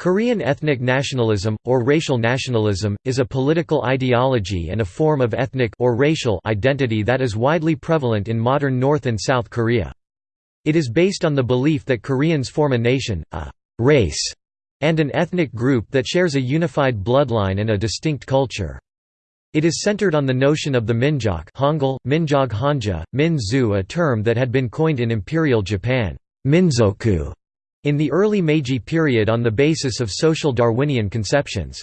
Korean ethnic nationalism, or racial nationalism, is a political ideology and a form of ethnic or racial identity that is widely prevalent in modern North and South Korea. It is based on the belief that Koreans form a nation, a race, and an ethnic group that shares a unified bloodline and a distinct culture. It is centered on the notion of the minjok Hangul, minjog hanja, min-zu a term that had been coined in Imperial Japan minzoku, in the early Meiji period on the basis of social Darwinian conceptions.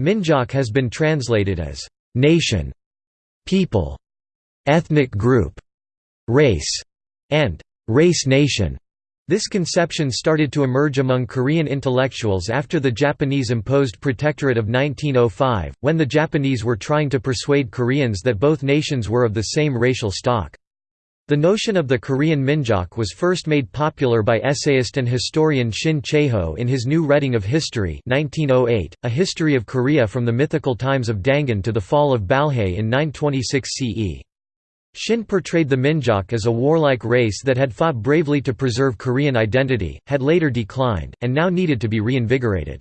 Minjok has been translated as «nation», «people», «ethnic group», «race», and «race nation». This conception started to emerge among Korean intellectuals after the Japanese imposed protectorate of 1905, when the Japanese were trying to persuade Koreans that both nations were of the same racial stock. The notion of the Korean minjok was first made popular by essayist and historian Shin Chae-ho in his new reading of history 1908, A History of Korea from the Mythical Times of Dangun to the Fall of Balhae in 926 CE. Shin portrayed the Minjok as a warlike race that had fought bravely to preserve Korean identity, had later declined, and now needed to be reinvigorated.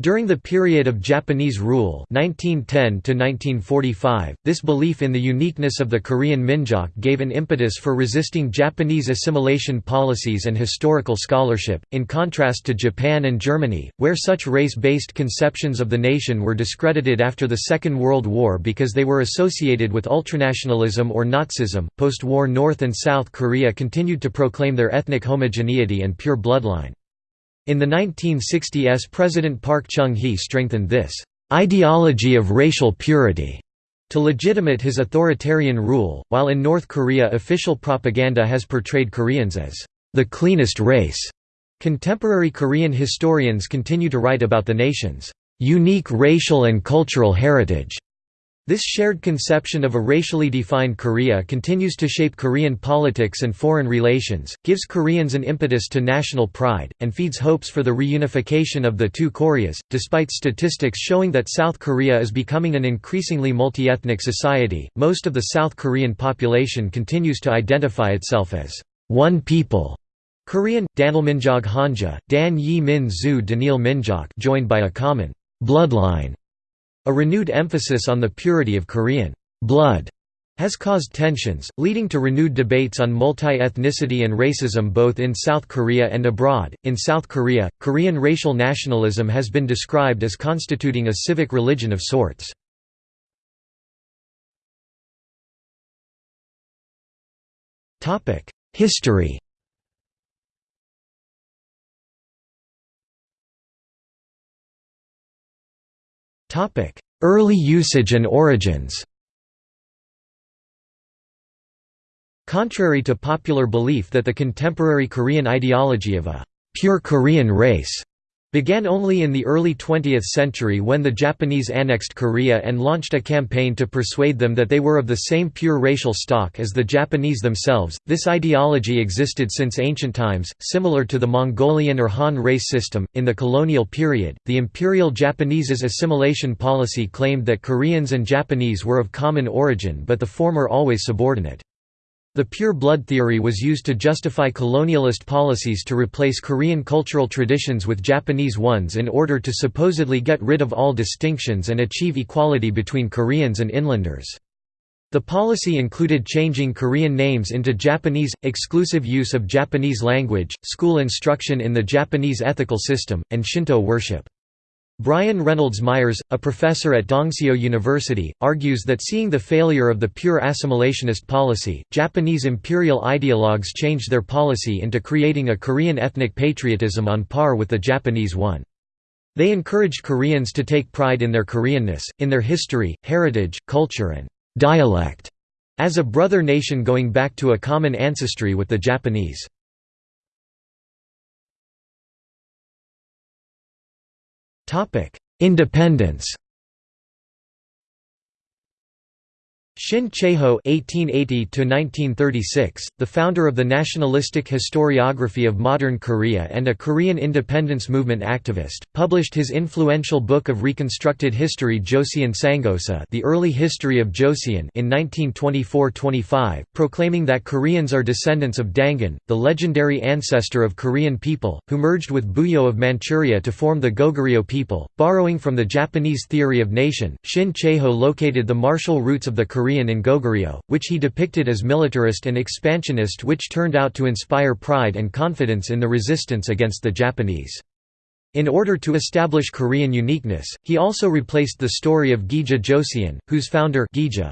During the period of Japanese rule 1910 -1945, this belief in the uniqueness of the Korean Minjok gave an impetus for resisting Japanese assimilation policies and historical scholarship, in contrast to Japan and Germany, where such race-based conceptions of the nation were discredited after the Second World War because they were associated with ultranationalism or Nazism. Post-war North and South Korea continued to proclaim their ethnic homogeneity and pure bloodline. In the 1960s President Park Chung-hee strengthened this «ideology of racial purity» to legitimate his authoritarian rule, while in North Korea official propaganda has portrayed Koreans as «the cleanest race». Contemporary Korean historians continue to write about the nation's «unique racial and cultural heritage» This shared conception of a racially defined Korea continues to shape Korean politics and foreign relations, gives Koreans an impetus to national pride, and feeds hopes for the reunification of the two Koreas. Despite statistics showing that South Korea is becoming an increasingly multi-ethnic society, most of the South Korean population continues to identify itself as one people. Korean Danilminjog Hanja, Dan Yi Min Zu Danil Minjok joined by a common bloodline a renewed emphasis on the purity of Korean blood has caused tensions, leading to renewed debates on multi-ethnicity and racism both in South Korea and abroad. In South Korea, Korean racial nationalism has been described as constituting a civic religion of sorts. Topic: Early usage and origins. Contrary to popular belief that the contemporary Korean ideology of a «pure Korean race» began only in the early 20th century when the Japanese annexed Korea and launched a campaign to persuade them that they were of the same pure racial stock as the Japanese themselves. This ideology existed since ancient times, similar to the Mongolian or Han race system. In the colonial period, the Imperial Japanese's assimilation policy claimed that Koreans and Japanese were of common origin but the former always subordinate. The pure blood theory was used to justify colonialist policies to replace Korean cultural traditions with Japanese ones in order to supposedly get rid of all distinctions and achieve equality between Koreans and inlanders. The policy included changing Korean names into Japanese, exclusive use of Japanese language, school instruction in the Japanese ethical system, and Shinto worship. Brian Reynolds Myers, a professor at Dongseo University, argues that seeing the failure of the pure assimilationist policy, Japanese imperial ideologues changed their policy into creating a Korean ethnic patriotism on par with the Japanese one. They encouraged Koreans to take pride in their Koreanness, in their history, heritage, culture and dialect, as a brother nation going back to a common ancestry with the Japanese. Topic: Independence. Shin Chae-ho (1880–1936), the founder of the nationalistic historiography of modern Korea and a Korean independence movement activist, published his influential book of reconstructed history Joseon Sangosa, The Early History of Joseon, in 1924-25, proclaiming that Koreans are descendants of Dangun, the legendary ancestor of Korean people, who merged with Buyeo of Manchuria to form the Goguryeo people. Borrowing from the Japanese theory of nation, Shin Chae-ho located the martial roots of the Korean Korean in Goguryeo, which he depicted as militarist and expansionist which turned out to inspire pride and confidence in the resistance against the Japanese. In order to establish Korean uniqueness, he also replaced the story of Gija Joseon, whose founder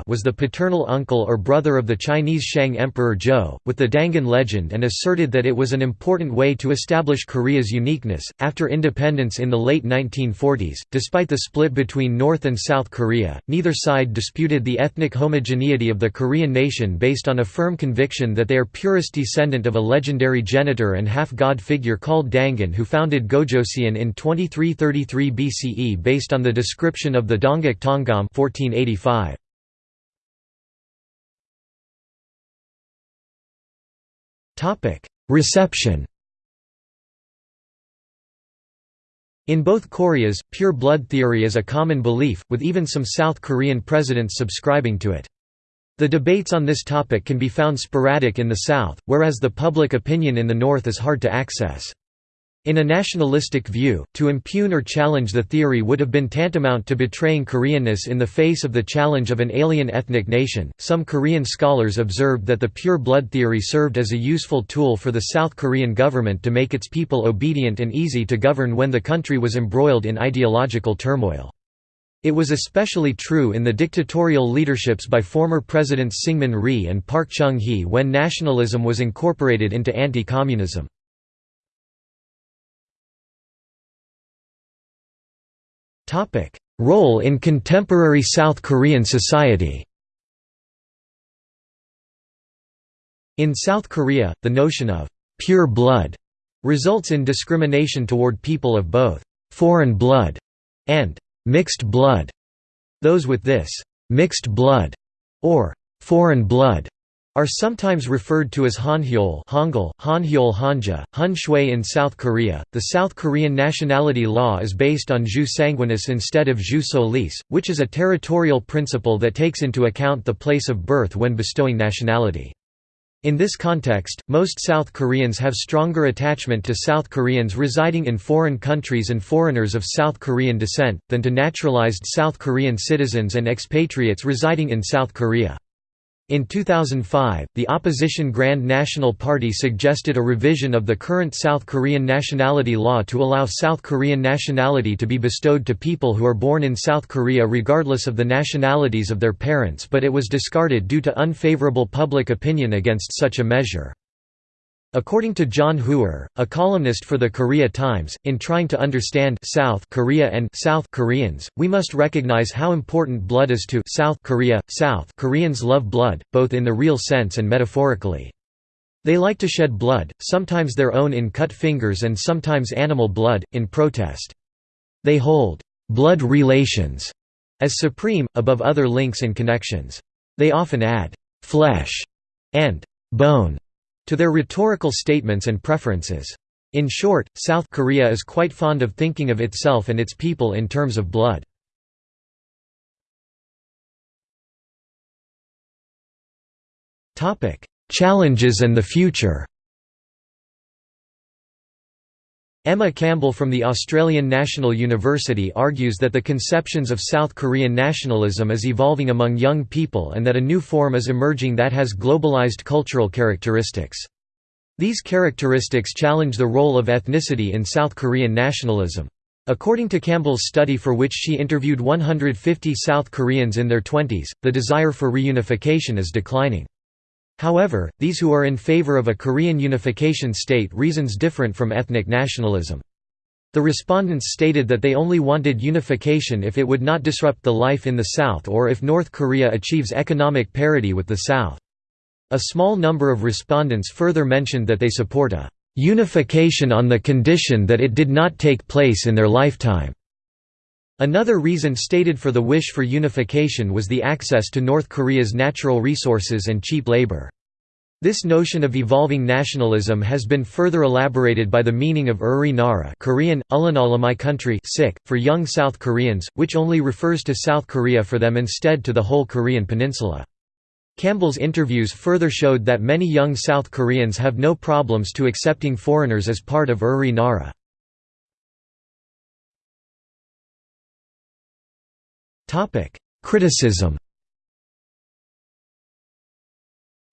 was the paternal uncle or brother of the Chinese Shang Emperor Zhou, with the Dangun legend and asserted that it was an important way to establish Korea's uniqueness. After independence in the late 1940s, despite the split between North and South Korea, neither side disputed the ethnic homogeneity of the Korean nation based on a firm conviction that they are purest descendant of a legendary genitor and half-god figure called Dangun who founded Gojoseon in 2333 BCE based on the description of the Dongguk Tonggam 1485. Reception In both Koreas, pure blood theory is a common belief, with even some South Korean presidents subscribing to it. The debates on this topic can be found sporadic in the South, whereas the public opinion in the North is hard to access. In a nationalistic view, to impugn or challenge the theory would have been tantamount to betraying Koreanness in the face of the challenge of an alien ethnic nation. Some Korean scholars observed that the pure blood theory served as a useful tool for the South Korean government to make its people obedient and easy to govern when the country was embroiled in ideological turmoil. It was especially true in the dictatorial leaderships by former presidents Syngman Rhee and Park Chung-hee when nationalism was incorporated into anti-communism. Topic: Role in contemporary South Korean society. In South Korea, the notion of pure blood results in discrimination toward people of both foreign blood and mixed blood. Those with this mixed blood or foreign blood are sometimes referred to as Hanhyol Hangul, Hanhyol Hanja, Hun Shui in South Korea. The South Korean nationality law is based on jus sanguinis instead of jus solis, which is a territorial principle that takes into account the place of birth when bestowing nationality. In this context, most South Koreans have stronger attachment to South Koreans residing in foreign countries and foreigners of South Korean descent, than to naturalized South Korean citizens and expatriates residing in South Korea. In 2005, the opposition Grand National Party suggested a revision of the current South Korean nationality law to allow South Korean nationality to be bestowed to people who are born in South Korea regardless of the nationalities of their parents but it was discarded due to unfavorable public opinion against such a measure. According to John Huer, a columnist for the Korea Times, in trying to understand South Korea and South Koreans, we must recognize how important blood is to South Korea. South Koreans love blood, both in the real sense and metaphorically. They like to shed blood, sometimes their own in cut fingers and sometimes animal blood, in protest. They hold blood relations as supreme, above other links and connections. They often add flesh and bone to their rhetorical statements and preferences. In short, South Korea is quite fond of thinking of itself and its people in terms of blood. Challenges and the future Emma Campbell from the Australian National University argues that the conceptions of South Korean nationalism is evolving among young people and that a new form is emerging that has globalized cultural characteristics. These characteristics challenge the role of ethnicity in South Korean nationalism. According to Campbell's study for which she interviewed 150 South Koreans in their 20s, the desire for reunification is declining. However, these who are in favor of a Korean unification state reasons different from ethnic nationalism. The respondents stated that they only wanted unification if it would not disrupt the life in the South or if North Korea achieves economic parity with the South. A small number of respondents further mentioned that they support a unification on the condition that it did not take place in their lifetime. Another reason stated for the wish for unification was the access to North Korea's natural resources and cheap labor. This notion of evolving nationalism has been further elaborated by the meaning of Uri Nara Korean, my country for young South Koreans, which only refers to South Korea for them instead to the whole Korean peninsula. Campbell's interviews further showed that many young South Koreans have no problems to accepting foreigners as part of Uri Nara. Criticism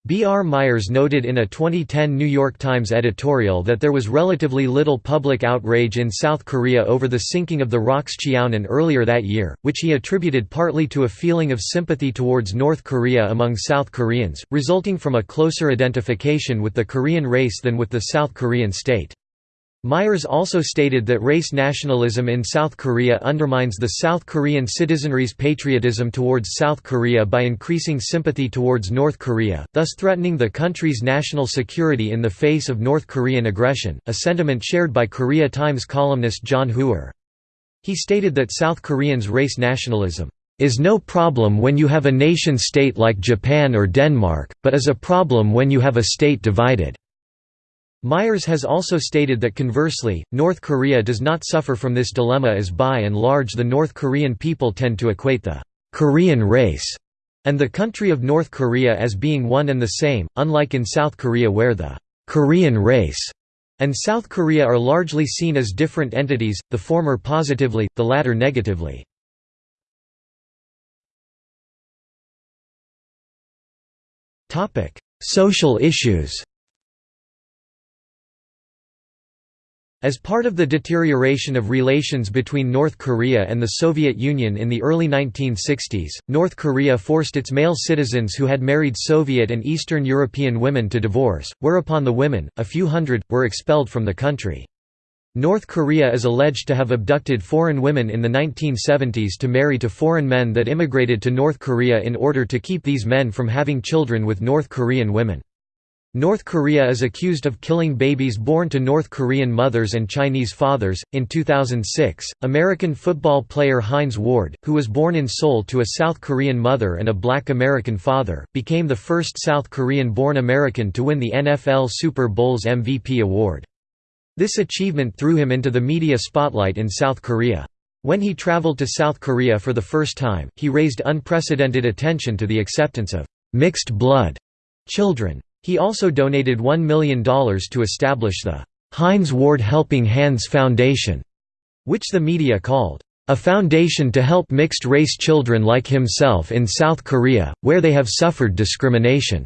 B. R. Myers noted in a 2010 New York Times editorial that there was relatively little public outrage in South Korea over the sinking of the ROKS Cheonan earlier that year, which he attributed partly to a feeling of sympathy towards North Korea among South Koreans, resulting from a closer identification with the Korean race than with the South Korean state. Myers also stated that race nationalism in South Korea undermines the South Korean citizenry's patriotism towards South Korea by increasing sympathy towards North Korea, thus threatening the country's national security in the face of North Korean aggression, a sentiment shared by Korea Times columnist John Huer. He stated that South Koreans' race nationalism is no problem when you have a nation-state like Japan or Denmark, but is a problem when you have a state divided. Myers has also stated that conversely, North Korea does not suffer from this dilemma as by and large the North Korean people tend to equate the «Korean race» and the country of North Korea as being one and the same, unlike in South Korea where the «Korean race» and South Korea are largely seen as different entities, the former positively, the latter negatively. Social issues As part of the deterioration of relations between North Korea and the Soviet Union in the early 1960s, North Korea forced its male citizens who had married Soviet and Eastern European women to divorce, whereupon the women, a few hundred, were expelled from the country. North Korea is alleged to have abducted foreign women in the 1970s to marry to foreign men that immigrated to North Korea in order to keep these men from having children with North Korean women. North Korea is accused of killing babies born to North Korean mothers and Chinese fathers. In 2006, American football player Hines Ward, who was born in Seoul to a South Korean mother and a black American father, became the first South Korean born American to win the NFL Super Bowl's MVP award. This achievement threw him into the media spotlight in South Korea. When he traveled to South Korea for the first time, he raised unprecedented attention to the acceptance of mixed blood children. He also donated $1 million to establish the Hines Ward Helping Hands Foundation, which the media called a foundation to help mixed-race children like himself in South Korea, where they have suffered discrimination."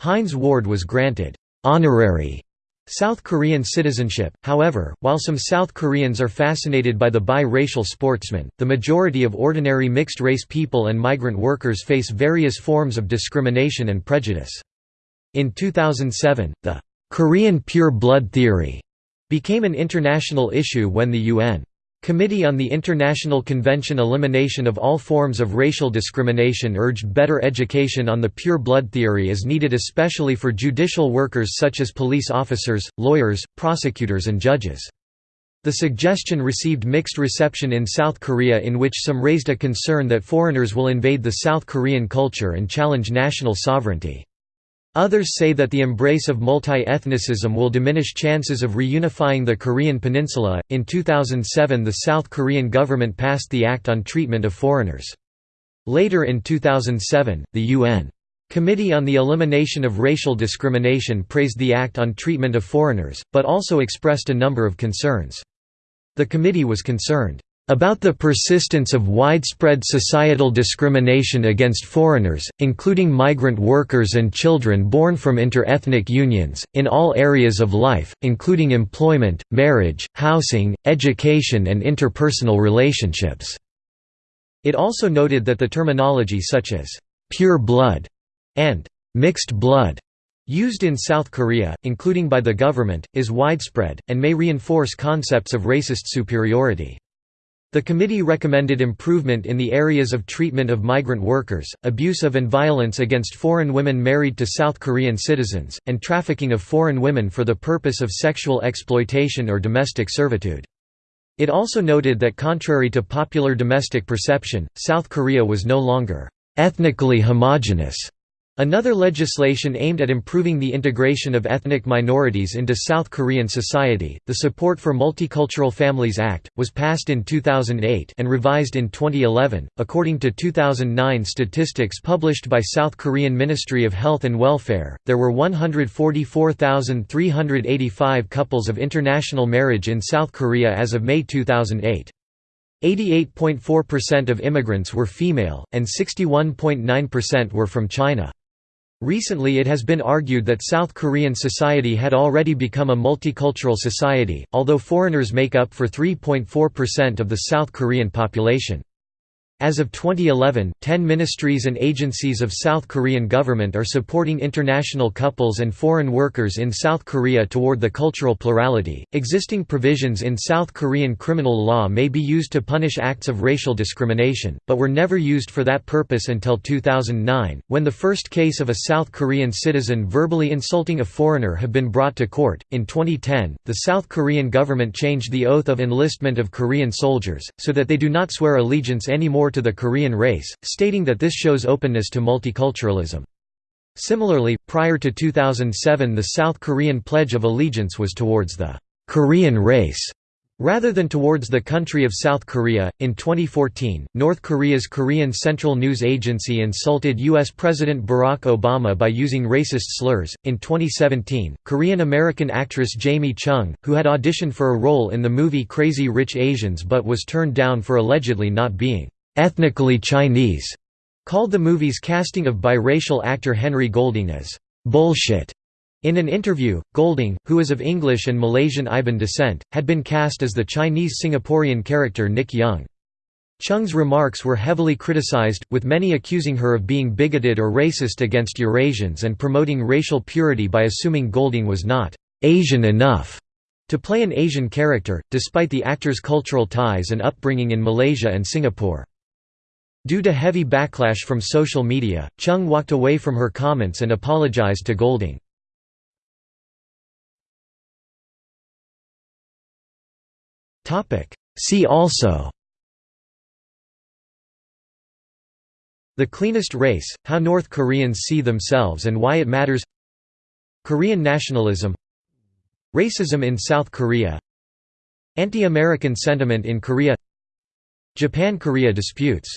Hines Ward was granted «honorary» South Korean citizenship, however, while some South Koreans are fascinated by the bi-racial sportsman, the majority of ordinary mixed-race people and migrant workers face various forms of discrimination and prejudice. In 2007, the Korean pure blood theory became an international issue when the UN Committee on the International Convention Elimination of All Forms of Racial Discrimination urged better education on the pure blood theory is needed especially for judicial workers such as police officers, lawyers, prosecutors and judges. The suggestion received mixed reception in South Korea in which some raised a concern that foreigners will invade the South Korean culture and challenge national sovereignty. Others say that the embrace of multi-ethnicism will diminish chances of reunifying the Korean peninsula. In 2007, the South Korean government passed the Act on Treatment of Foreigners. Later in 2007, the UN Committee on the Elimination of Racial Discrimination praised the Act on Treatment of Foreigners, but also expressed a number of concerns. The committee was concerned about the persistence of widespread societal discrimination against foreigners, including migrant workers and children born from inter-ethnic unions, in all areas of life, including employment, marriage, housing, education and interpersonal relationships." It also noted that the terminology such as «pure blood» and «mixed blood» used in South Korea, including by the government, is widespread, and may reinforce concepts of racist superiority. The committee recommended improvement in the areas of treatment of migrant workers, abuse of and violence against foreign women married to South Korean citizens, and trafficking of foreign women for the purpose of sexual exploitation or domestic servitude. It also noted that contrary to popular domestic perception, South Korea was no longer ethnically homogeneous Another legislation aimed at improving the integration of ethnic minorities into South Korean society, the Support for Multicultural Families Act, was passed in 2008 and revised in 2011. According to 2009 statistics published by South Korean Ministry of Health and Welfare, there were 144,385 couples of international marriage in South Korea as of May 2008. 88.4% of immigrants were female, and 61.9% were from China. Recently it has been argued that South Korean society had already become a multicultural society, although foreigners make up for 3.4% of the South Korean population. As of 2011, 10 ministries and agencies of South Korean government are supporting international couples and foreign workers in South Korea toward the cultural plurality. Existing provisions in South Korean criminal law may be used to punish acts of racial discrimination, but were never used for that purpose until 2009, when the first case of a South Korean citizen verbally insulting a foreigner have been brought to court. In 2010, the South Korean government changed the oath of enlistment of Korean soldiers, so that they do not swear allegiance anymore to the Korean race, stating that this shows openness to multiculturalism. Similarly, prior to 2007 the South Korean Pledge of Allegiance was towards the Korean race Rather than towards the country of South Korea, in 2014, North Korea's Korean Central News Agency insulted U.S. President Barack Obama by using racist slurs. In 2017, Korean American actress Jamie Chung, who had auditioned for a role in the movie Crazy Rich Asians but was turned down for allegedly not being ethnically Chinese, called the movie's casting of biracial actor Henry Golding as bullshit. In an interview, Golding, who is of English and Malaysian Iban descent, had been cast as the Chinese Singaporean character Nick Young. Chung's remarks were heavily criticized, with many accusing her of being bigoted or racist against Eurasians and promoting racial purity by assuming Golding was not «Asian enough» to play an Asian character, despite the actor's cultural ties and upbringing in Malaysia and Singapore. Due to heavy backlash from social media, Chung walked away from her comments and apologized to Golding. See also. The Cleanest Race, How North Koreans See Themselves and Why It Matters. Korean Nationalism. Racism in South Korea. Anti-American sentiment in Korea. Japan–Korea disputes